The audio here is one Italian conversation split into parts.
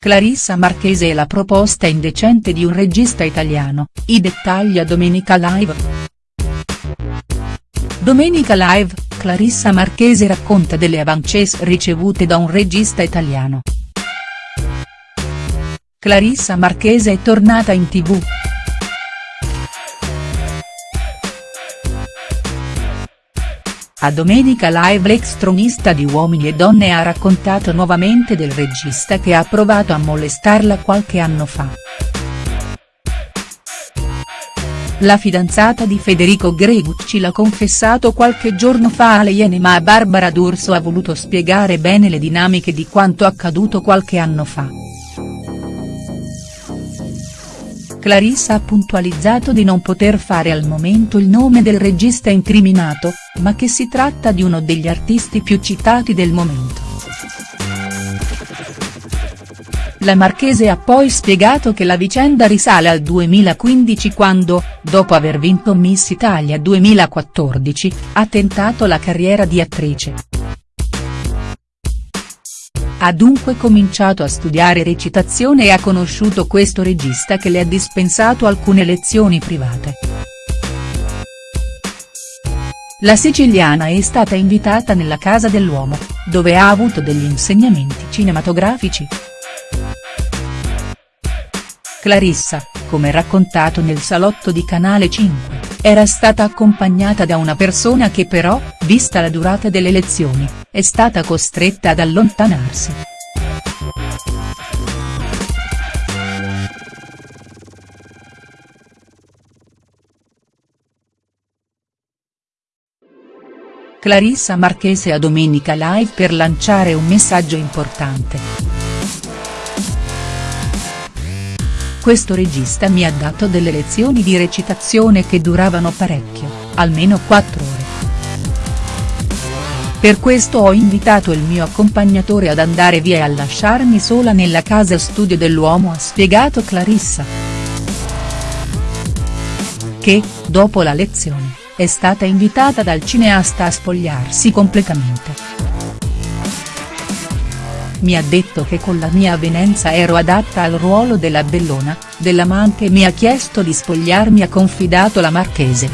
Clarissa Marchese e la proposta indecente di un regista italiano, i dettagli a Domenica Live. Domenica Live, Clarissa Marchese racconta delle avances ricevute da un regista italiano. Clarissa Marchese è tornata in tv. A Domenica Live l'ex tronista di Uomini e Donne ha raccontato nuovamente del regista che ha provato a molestarla qualche anno fa. La fidanzata di Federico Gregucci l'ha confessato qualche giorno fa alle Iene ma Barbara D'Urso ha voluto spiegare bene le dinamiche di quanto accaduto qualche anno fa. Clarissa ha puntualizzato di non poter fare al momento il nome del regista incriminato, ma che si tratta di uno degli artisti più citati del momento. La Marchese ha poi spiegato che la vicenda risale al 2015 quando, dopo aver vinto Miss Italia 2014, ha tentato la carriera di attrice. Ha dunque cominciato a studiare recitazione e ha conosciuto questo regista che le ha dispensato alcune lezioni private. La siciliana è stata invitata nella casa dell'uomo, dove ha avuto degli insegnamenti cinematografici. Clarissa, come raccontato nel salotto di Canale 5, era stata accompagnata da una persona che però, vista la durata delle lezioni, è stata costretta ad allontanarsi. Clarissa Marchese a Domenica Live per lanciare un messaggio importante. Questo regista mi ha dato delle lezioni di recitazione che duravano parecchio, almeno 4 ore. Per questo ho invitato il mio accompagnatore ad andare via e a lasciarmi sola nella casa studio dell'uomo ha spiegato Clarissa. Che, dopo la lezione, è stata invitata dal cineasta a spogliarsi completamente mi ha detto che con la mia avvenenza ero adatta al ruolo della bellona, dell'amante e mi ha chiesto di spogliarmi ha confidato la Marchese.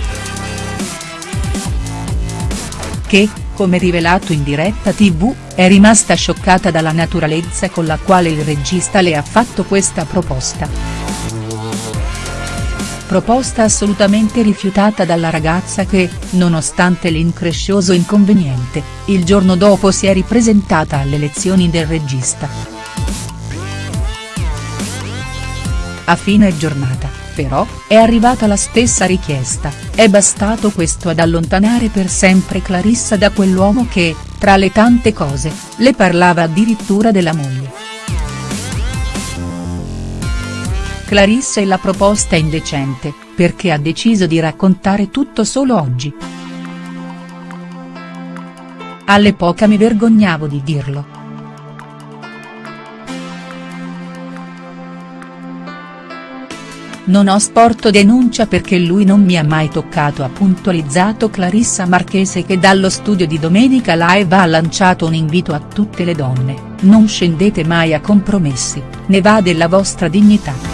Che, come rivelato in diretta tv, è rimasta scioccata dalla naturalezza con la quale il regista le ha fatto questa proposta proposta assolutamente rifiutata dalla ragazza che, nonostante l'increscioso inconveniente, il giorno dopo si è ripresentata alle lezioni del regista. A fine giornata, però, è arrivata la stessa richiesta, è bastato questo ad allontanare per sempre Clarissa da quell'uomo che, tra le tante cose, le parlava addirittura della moglie. Clarissa e la proposta indecente, perché ha deciso di raccontare tutto solo oggi. All'epoca mi vergognavo di dirlo. Non ho sporto denuncia perché lui non mi ha mai toccato ha puntualizzato Clarissa Marchese che dallo studio di Domenica Live ha lanciato un invito a tutte le donne, non scendete mai a compromessi, ne va della vostra dignità.